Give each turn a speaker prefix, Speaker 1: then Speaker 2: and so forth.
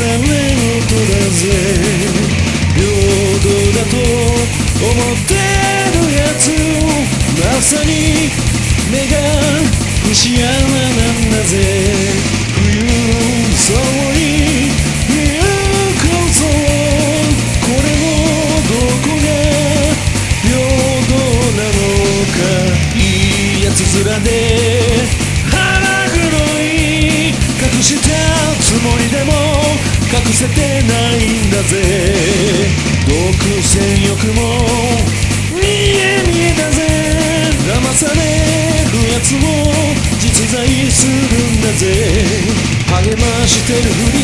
Speaker 1: れ事だぜ平等だと思ってるやつをまさに目が節穴なんだぜ風励ましてるふり